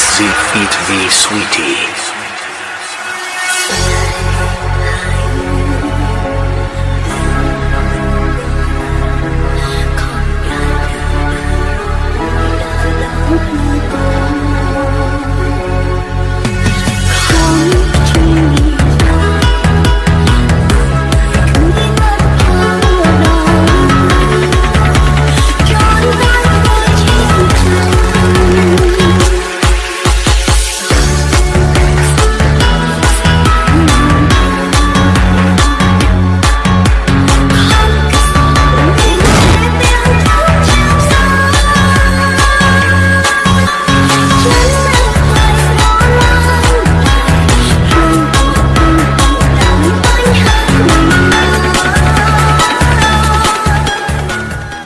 sie feet wie sweeties.